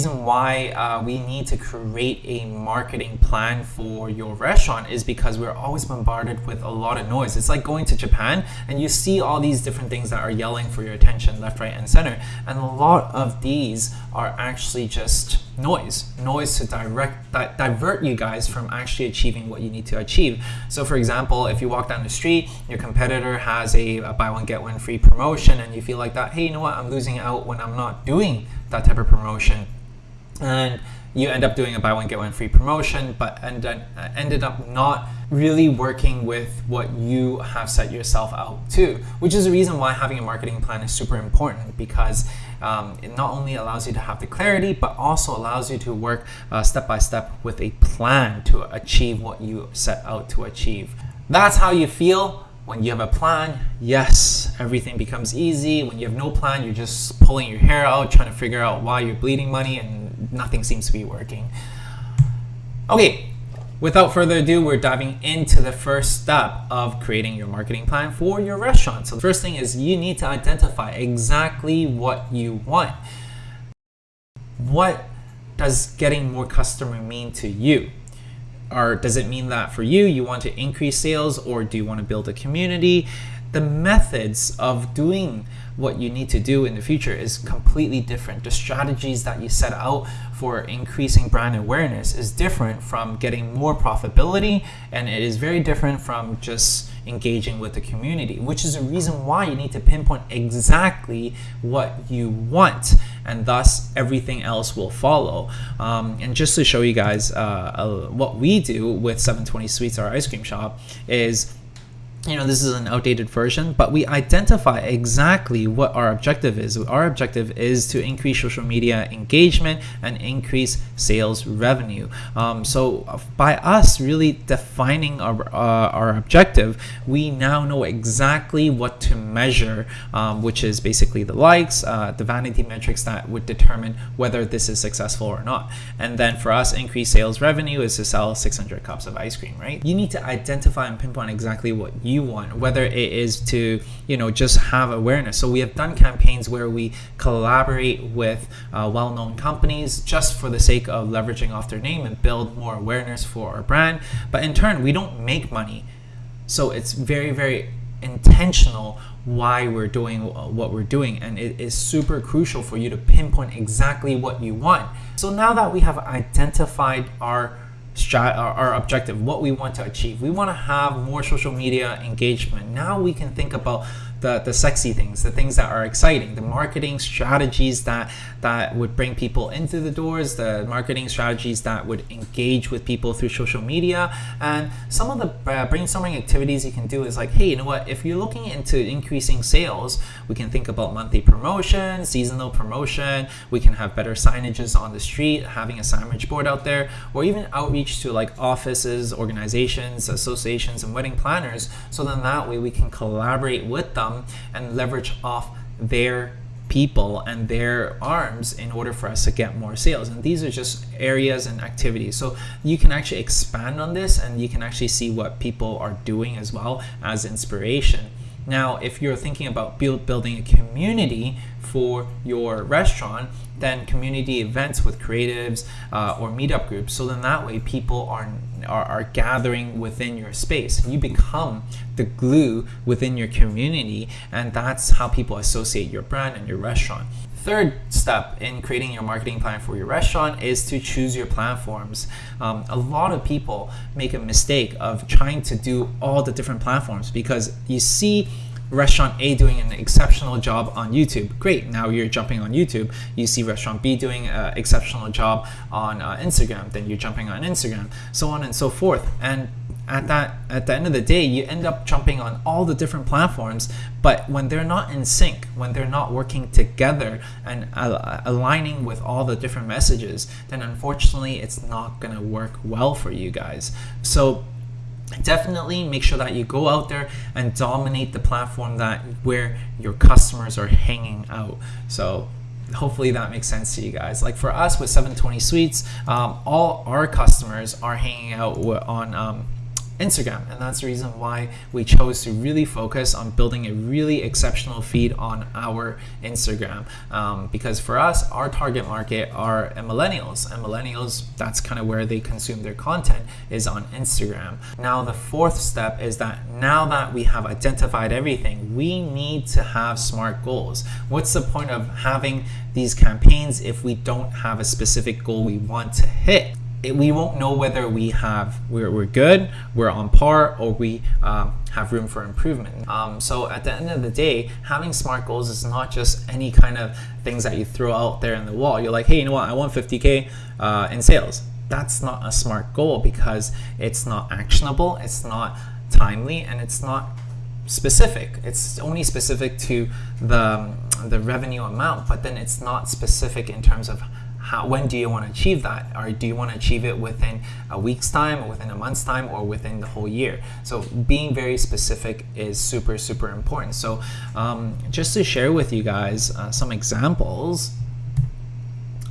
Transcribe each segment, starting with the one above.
reason why uh, we need to create a marketing plan for your restaurant is because we're always bombarded with a lot of noise. It's like going to Japan and you see all these different things that are yelling for your attention left, right, and center. And a lot of these are actually just noise, noise to direct di divert you guys from actually achieving what you need to achieve. So for example, if you walk down the street, your competitor has a, a buy one get one free promotion and you feel like that, hey, you know what, I'm losing out when I'm not doing that type of promotion. And you end up doing a buy one get one free promotion, but end, uh, ended up not really working with what you have set yourself out to, which is the reason why having a marketing plan is super important because um, it not only allows you to have the clarity, but also allows you to work uh, step by step with a plan to achieve what you set out to achieve. That's how you feel when you have a plan, yes, everything becomes easy. When you have no plan, you're just pulling your hair out, trying to figure out why you're bleeding money and nothing seems to be working. Okay, without further ado, we're diving into the first step of creating your marketing plan for your restaurant. So the first thing is you need to identify exactly what you want. What does getting more customer mean to you? or does it mean that for you, you want to increase sales or do you want to build a community? The methods of doing what you need to do in the future is completely different. The strategies that you set out for increasing brand awareness is different from getting more profitability and it is very different from just engaging with the community, which is a reason why you need to pinpoint exactly what you want and thus everything else will follow. Um, and just to show you guys uh, uh, what we do with 720 Sweets, our ice cream shop, is you know, this is an outdated version, but we identify exactly what our objective is. Our objective is to increase social media engagement and increase sales revenue. Um, so by us really defining our, uh, our objective, we now know exactly what to measure, um, which is basically the likes, uh, the vanity metrics that would determine whether this is successful or not. And then for us, increased sales revenue is to sell 600 cups of ice cream, right? You need to identify and pinpoint exactly what you you want, whether it is to, you know, just have awareness. So we have done campaigns where we collaborate with uh, well-known companies just for the sake of leveraging off their name and build more awareness for our brand. But in turn, we don't make money. So it's very, very intentional why we're doing what we're doing and it is super crucial for you to pinpoint exactly what you want. So now that we have identified our our objective, what we want to achieve. We want to have more social media engagement. Now we can think about the, the sexy things, the things that are exciting, the marketing strategies that, that would bring people into the doors, the marketing strategies that would engage with people through social media. And some of the uh, brainstorming activities you can do is like, hey, you know what, if you're looking into increasing sales, we can think about monthly promotion, seasonal promotion, we can have better signages on the street, having a signage board out there, or even outreach to like offices, organizations, associations, and wedding planners. So then that way we can collaborate with them come and leverage off their people and their arms in order for us to get more sales. And these are just areas and activities. So you can actually expand on this and you can actually see what people are doing as well as inspiration now if you're thinking about build, building a community for your restaurant then community events with creatives uh, or meetup groups so then that way people are are, are gathering within your space. You become the glue within your community and that's how people associate your brand and your restaurant. Third step in creating your marketing plan for your restaurant is to choose your platforms. Um, a lot of people make a mistake of trying to do all the different platforms because you see restaurant A doing an exceptional job on YouTube. Great, now you're jumping on YouTube. You see restaurant B doing an exceptional job on uh, Instagram, then you're jumping on Instagram, so on and so forth. And at that at the end of the day, you end up jumping on all the different platforms, but when they're not in sync, when they're not working together and uh, aligning with all the different messages, then unfortunately it's not gonna work well for you guys. So definitely make sure that you go out there and dominate the platform that where your customers are hanging out so hopefully that makes sense to you guys like for us with 720 Sweets um, all our customers are hanging out on um, Instagram. And that's the reason why we chose to really focus on building a really exceptional feed on our Instagram. Um, because for us, our target market are millennials, and millennials, that's kind of where they consume their content is on Instagram. Now, the fourth step is that now that we have identified everything, we need to have smart goals. What's the point of having these campaigns if we don't have a specific goal we want to hit? It, we won't know whether we have we're, we're good we're on par or we um, have room for improvement. Um, so at the end of the day having smart goals is not just any kind of things that you throw out there in the wall. You're like hey you know what? I want 50k uh, in sales. That's not a smart goal because it's not actionable it's not timely and it's not specific. It's only specific to the the revenue amount but then it's not specific in terms of how, when do you want to achieve that? Or do you want to achieve it within a week's time, or within a month's time, or within the whole year? So being very specific is super, super important. So um, just to share with you guys uh, some examples.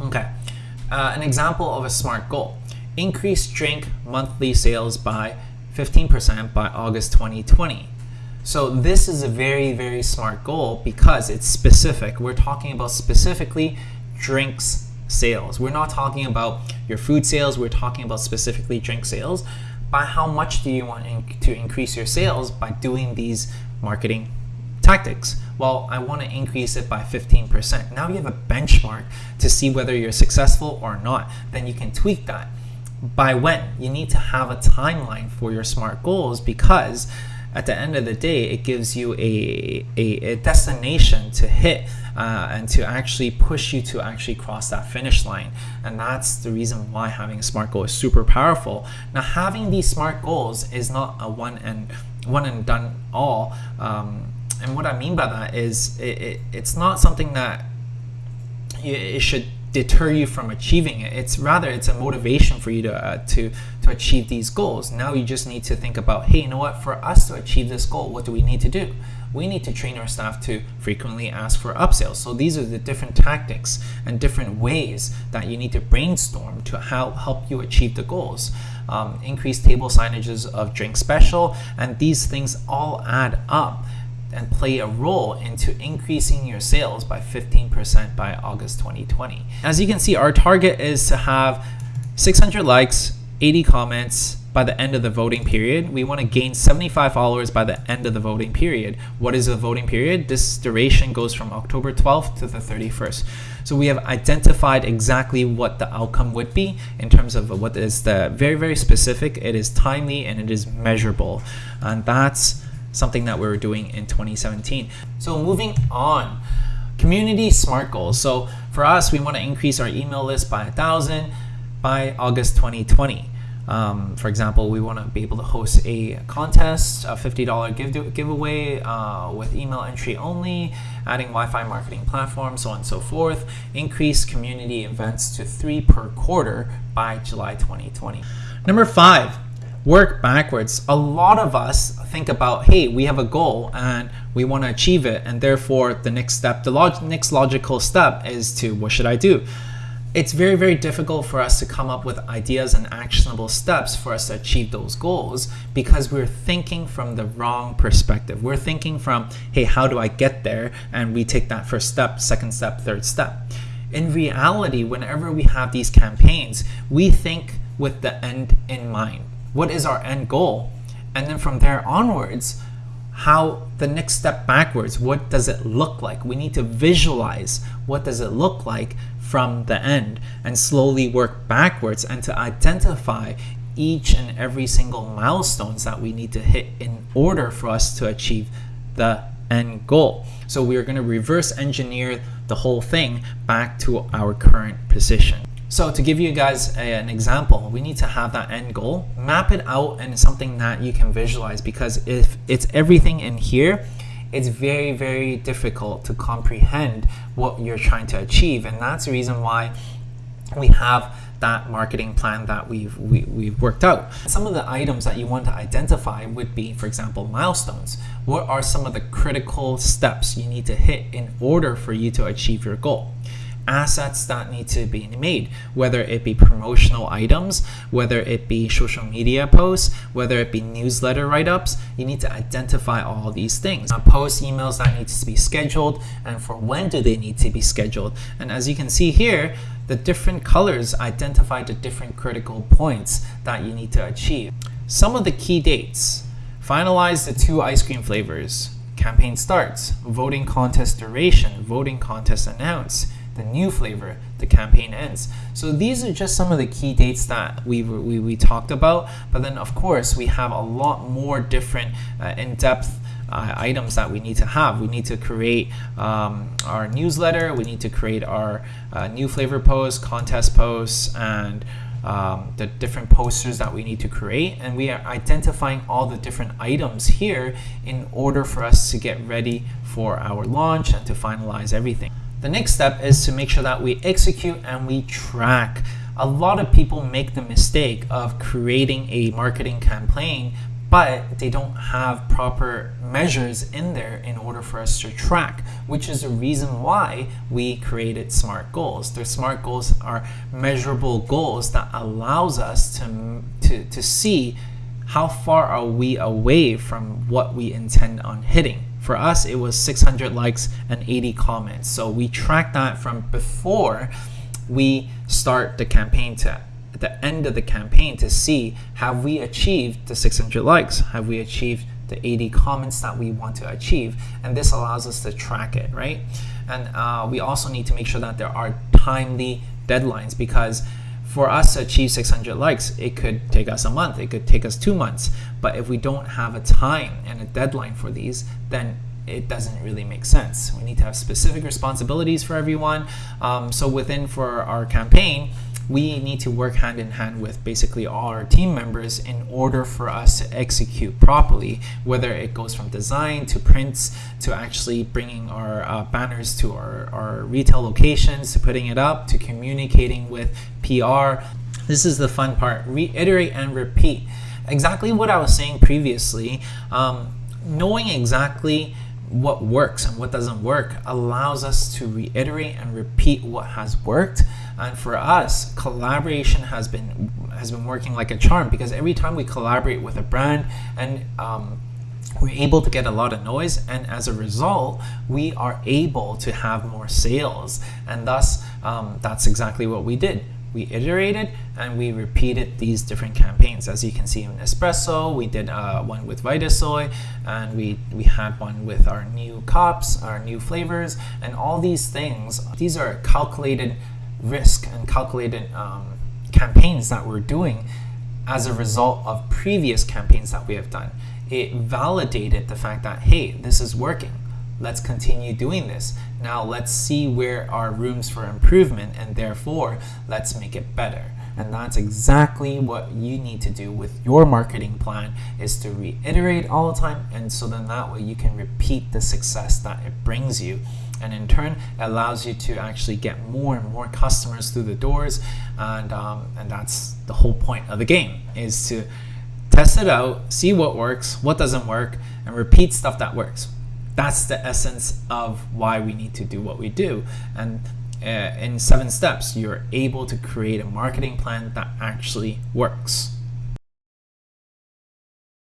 Okay, uh, an example of a SMART goal. Increase drink monthly sales by 15% by August 2020. So this is a very, very smart goal because it's specific. We're talking about specifically drinks sales. We're not talking about your food sales, we're talking about specifically drink sales. By how much do you want to increase your sales by doing these marketing tactics? Well, I want to increase it by 15%. Now you have a benchmark to see whether you're successful or not. Then you can tweak that. By when? You need to have a timeline for your SMART goals because at the end of the day, it gives you a, a, a destination to hit uh, and to actually push you to actually cross that finish line. And that's the reason why having a SMART goal is super powerful. Now, having these SMART goals is not a one and one and done all. Um, and what I mean by that is it, it, it's not something that it should deter you from achieving it. It's rather it's a motivation for you to uh, to to achieve these goals. Now you just need to think about, hey, you know what? For us to achieve this goal, what do we need to do? We need to train our staff to frequently ask for upsells. So these are the different tactics and different ways that you need to brainstorm to help help you achieve the goals. Um, increase table signages of drink special, and these things all add up and play a role into increasing your sales by 15% by August 2020. As you can see, our target is to have 600 likes, 80 comments by the end of the voting period. We want to gain 75 followers by the end of the voting period. What is the voting period? This duration goes from October 12th to the 31st. So we have identified exactly what the outcome would be in terms of what is the very, very specific. It is timely and it is measurable. And that's something that we were doing in 2017. So moving on, community SMART goals. So for us, we want to increase our email list by a thousand by August 2020. Um, for example, we want to be able to host a contest, a $50 give giveaway uh, with email entry only, adding Wi-Fi marketing platform, so on and so forth. Increase community events to three per quarter by July 2020. Number five, work backwards. A lot of us think about, hey, we have a goal and we want to achieve it, and therefore the next step, the log next logical step is to what should I do? It's very, very difficult for us to come up with ideas and actionable steps for us to achieve those goals because we're thinking from the wrong perspective. We're thinking from, hey, how do I get there? And we take that first step, second step, third step. In reality, whenever we have these campaigns, we think with the end in mind what is our end goal? And then from there onwards, how the next step backwards, what does it look like? We need to visualize what does it look like from the end and slowly work backwards and to identify each and every single milestones that we need to hit in order for us to achieve the end goal. So we are going to reverse engineer the whole thing back to our current position. So to give you guys a, an example, we need to have that end goal, map it out and something that you can visualize because if it's everything in here, it's very, very difficult to comprehend what you're trying to achieve. And that's the reason why we have that marketing plan that we've, we, have we have worked out. Some of the items that you want to identify would be, for example, milestones. What are some of the critical steps you need to hit in order for you to achieve your goal? Assets that need to be made, whether it be promotional items, whether it be social media posts, whether it be newsletter write ups. You need to identify all these things. Now, post emails that need to be scheduled, and for when do they need to be scheduled. And as you can see here, the different colors identify the different critical points that you need to achieve. Some of the key dates finalize the two ice cream flavors. Campaign starts, voting contest duration, voting contest announced, the new flavor, the campaign ends. So these are just some of the key dates that we, we, we talked about. But then, of course, we have a lot more different uh, in depth uh, items that we need to have. We need to create um, our newsletter, we need to create our uh, new flavor posts, contest posts, and um, the different posters that we need to create. And we are identifying all the different items here in order for us to get ready for our launch and to finalize everything. The next step is to make sure that we execute and we track. A lot of people make the mistake of creating a marketing campaign but they don't have proper measures in there in order for us to track, which is the reason why we created SMART goals. The SMART goals are measurable goals that allows us to, to, to see how far are we away from what we intend on hitting. For us, it was 600 likes and 80 comments. So we track that from before we start the campaign to at the end of the campaign to see have we achieved the 600 likes? Have we achieved the 80 comments that we want to achieve? And this allows us to track it, right? And uh, we also need to make sure that there are timely deadlines because for us to achieve 600 likes, it could take us a month, it could take us two months. But if we don't have a time and a deadline for these, then it doesn't really make sense. We need to have specific responsibilities for everyone. Um, so within for our campaign, we need to work hand in hand with basically all our team members in order for us to execute properly, whether it goes from design to prints to actually bringing our uh, banners to our, our retail locations, to putting it up, to communicating with PR. This is the fun part, reiterate and repeat. Exactly what I was saying previously, um, knowing exactly what works and what doesn't work allows us to reiterate and repeat what has worked and for us collaboration has been has been working like a charm because every time we collaborate with a brand and um, we're able to get a lot of noise and as a result we are able to have more sales and thus um, that's exactly what we did we iterated and we repeated these different campaigns. As you can see in Espresso, we did uh, one with Vitasoy, and we, we had one with our new cups, our new flavors, and all these things. These are calculated risk and calculated um, campaigns that we're doing as a result of previous campaigns that we have done. It validated the fact that, hey, this is working let's continue doing this. Now let's see where are rooms for improvement and therefore let's make it better. And that's exactly what you need to do with your marketing plan is to reiterate all the time and so then that way you can repeat the success that it brings you and in turn allows you to actually get more and more customers through the doors and um, and that's the whole point of the game is to test it out see what works what doesn't work and repeat stuff that works that's the essence of why we need to do what we do. And uh, in seven steps, you're able to create a marketing plan that actually works.